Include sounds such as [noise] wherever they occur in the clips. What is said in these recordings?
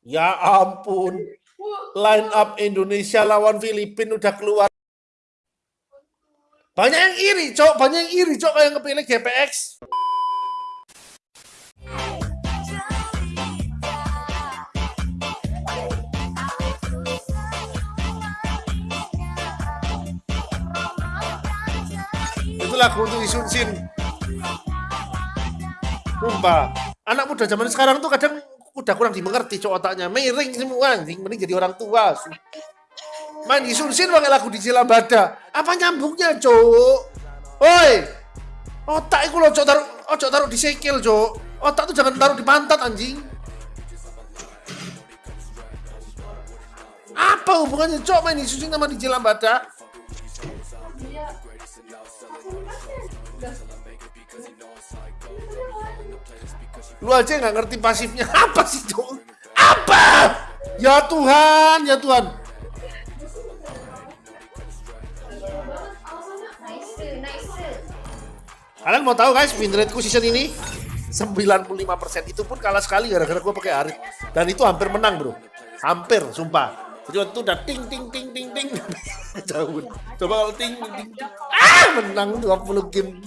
Ya ampun. Line up Indonesia lawan Filipina udah keluar. Banyak yang iri, Cok. Banyak yang iri, Cok, kayak kepilih GPX. Itu lagu untuk Isunsin. Sumpah. Anak muda zaman sekarang tuh kadang udah kurang dimengerti cok otaknya. Miring semua anjing, mending jadi orang tua. Main di Sunsin pakai lagu di Cilambada. Apa nyambungnya, Cok? Oi. Otak itu loh, Cok, taruh ojo taruh di sikil, Cok. Otak tuh jangan taruh di pantat, anjing. Apa hubungannya, Cok, main di Sunsin sama di Cilambada? Lu aja nggak ngerti pasifnya [laughs] apa sih, Cok? Apa? Ya Tuhan, ya Tuhan. Kalian mau tahu guys, win rateku season ini 95% itu pun kalah sekali gara-gara gue pakai Arit. Dan itu hampir menang bro. Hampir, sumpah. Jadi waktu itu udah ting ting ting ting ting. [laughs] Jauh. Coba kalau ting ting ting. Ah, menang 20 game.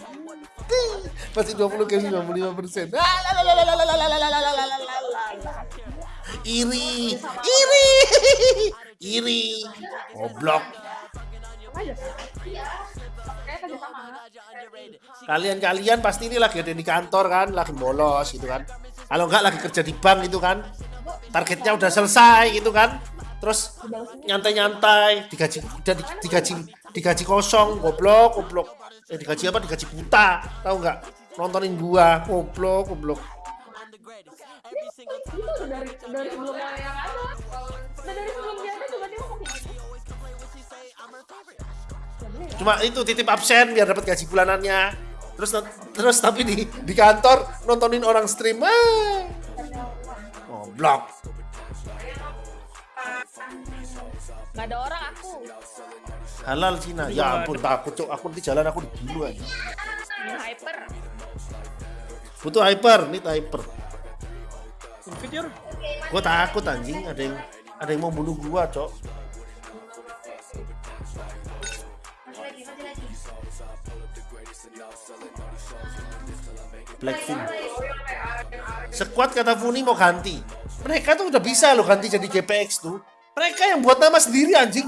Pasti 20 game 95%. Iri, iri, iri. Goblok. Kalian-kalian pasti ini lagi ada di kantor kan, lagi bolos gitu kan. Kalau enggak lagi kerja di bank gitu kan. Targetnya udah selesai gitu kan. Terus nyantai-nyantai, digaji udah digaji digaji kosong, goblok, goblok. Eh digaji apa? Digaji buta. Tahu nggak? Nontonin gua, goblok, goblok. Itu dari dari sebelum yang ada. Dari sebelum dia ada juga dia ngomong. Cuma itu titip absen biar dapat gaji bulanannya. Terus terus tapi di di kantor nontonin orang stream. Ah. Oh, blok. Gak ada orang aku. Halal Cina. Ya ampun takut cok. Aku nanti jalan aku dibunuh aja. Hyper. Butuh hyper, nih hyper. Gua takut anjing ada yang ada yang mau bunuh gua, cok. Blackpink. Sekuat kata Funi mau ganti. Mereka tuh udah bisa loh ganti jadi GPX tuh. Mereka yang buat nama sendiri anjing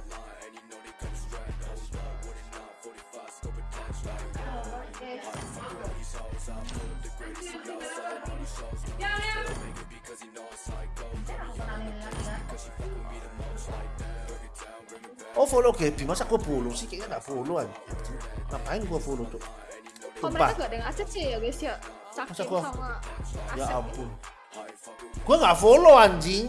Oh follow Gaby, masa gue follow sih? Kayaknya gak follow aja. Ngapain gue follow tuh? Kok mereka gak ada yang aset sih ya guys ya? Masa gua... Ya ampun. Gua nggak follow anjing.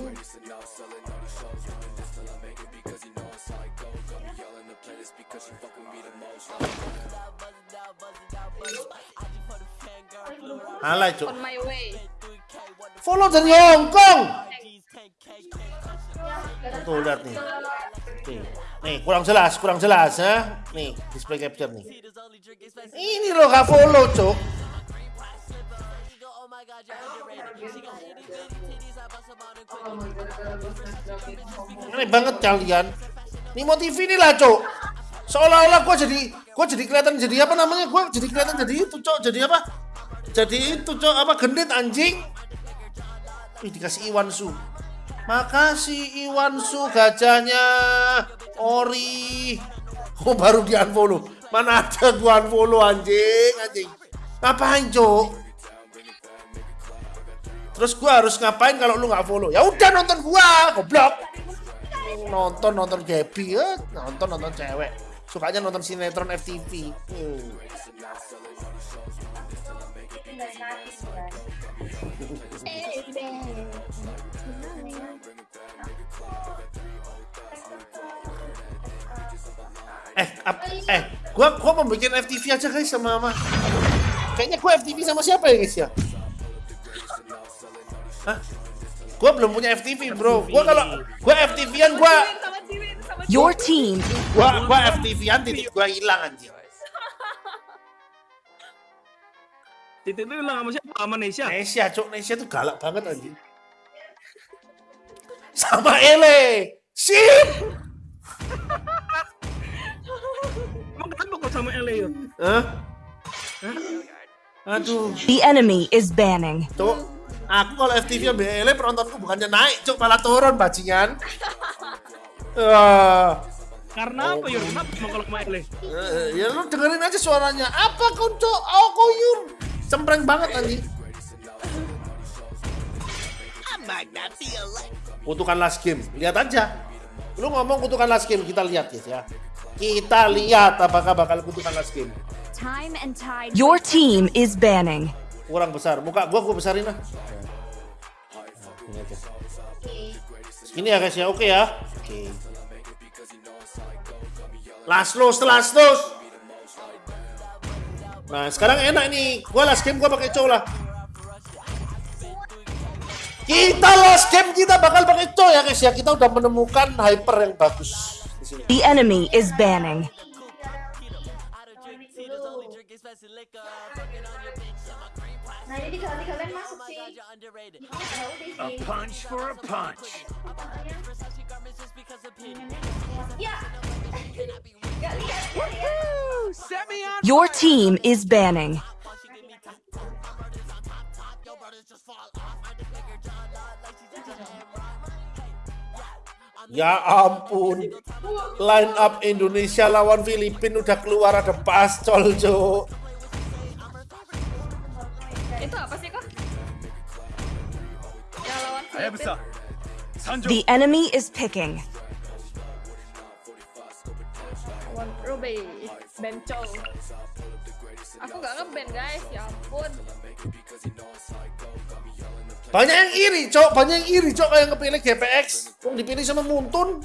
Alay, cuk. Follow dari Hong Kong. Tuh lihat nih. Nih, nih kurang jelas, kurang jelas ya. Nih, display capture nih. Ini loh gak follow, cuk. Aneh banget kalian. Nimo TV ini lah, Cok. Seolah-olah gue jadi gue jadi kelihatan jadi apa namanya? Gue jadi kelihatan jadi itu, Cok. Jadi apa? Jadi itu, Cok. Apa gendit anjing? Ih, dikasih Iwan Su. Makasih Iwan Su gajahnya. Ori. Oh, baru di unfollow. Mana ada gua unfollow anjing, anjing. Ngapain, Cok? Terus gua harus ngapain kalau lu nggak follow? Ya udah nonton gua, goblok. Nonton nonton Gaby ya, nonton nonton cewek. Sukanya nonton sinetron FTV. Hmm eh Eh, gua gua mau bikin FTV aja guys sama mama. Kayaknya gua FTV sama siapa ya guys ya? Hah? Gua belum punya FTV, Bro. Gua kalau gua FTV-an gua Your team. Gua gua FTV-an titik gua hilang anjir. Titik itu hilang sama siapa? Sama Nesya. Nesia cok Nesia tuh galak banget anjing sama Ele sip Emang kenapa kok sama Ele ya? Hah? Aduh, The enemy is banning. cok. Aku kalau FTV ambil Ele penontonku bukannya naik, cok malah turun bajingan. Wah, Karena apa ya? Kenapa emang kalau sama Ele? eh, ya lu dengerin aja suaranya. Apa kau cok? Oh koyur, cempreng banget anjing. Kutukan last game, lihat aja. Lu ngomong kutukan last game, kita lihat guys ya. Kita lihat apakah bakal kutukan last game. Time and tide. Your team is banning. kurang besar muka gua gua besarin lah ini aja ini ya guys ya oke ya oke last loss last loss nah sekarang enak nih gua last game gua pakai cow lah kita last game kita bakal pakai cow ya guys ya kita udah menemukan hyper yang bagus di sini The enemy is banning. Nah ini kali kalian masuk sih. A punch for a punch. Ya. Your team is banning. Ya ampun. Line up Indonesia lawan Filipina udah keluar ada pascol, Cuk. Itu apa sih kok? Yang lawan. The enemy is picking. Ruby. Bencol. Aku gak ngeband guys, ya ampun. Banyak yang iri, Cok. Banyak yang iri, Cok, kayak ngepilih GPX. Yang dipilih sama Muntun.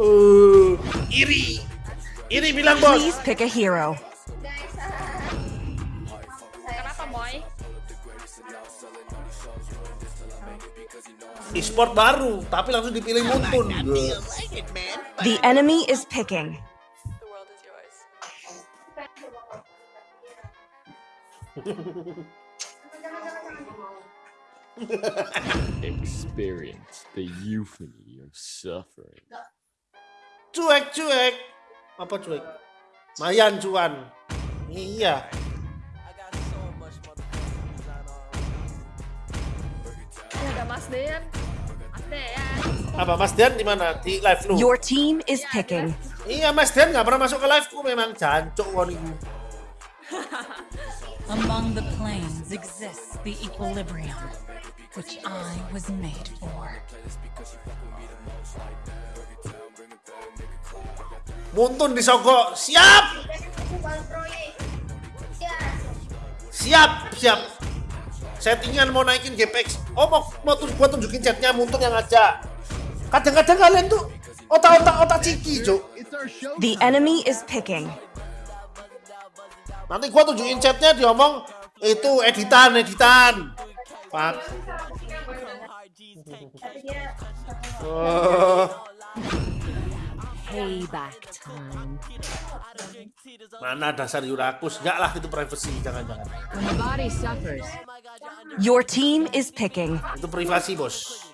Uh, iri. Iri bilang, Bos. Please pick a hero. Kenapa Moy? E-sport baru, tapi langsung dipilih Muntun. The enemy is picking. [laughs] experience the euphony of suffering. Cuek, cuek. Apa cuek? Mayan cuan. Iya. Ini ada Mas Dean. Apa Mas Dian di mana? Di live lu? Your team is picking. Iya, Mas Dian nggak pernah masuk ke live ku memang jancuk woniku. Among the planes exists the equilibrium, which I was made for. Muntun disogok. Siap! Siap, siap. Settingan mau naikin GPX. Oh, mau, mau tuh gua tunjukin chatnya Muntun yang ngajak. Kadang-kadang kalian tuh otak-otak otak ciki, Cuk. The enemy is picking. Nanti gua tunjukin chatnya diomong itu editan, editan. Pak. Oh, Payback time. mana dasar Yurakus? Enggak lah itu privacy, jangan-jangan. Your team is picking. Itu privasi, Bos.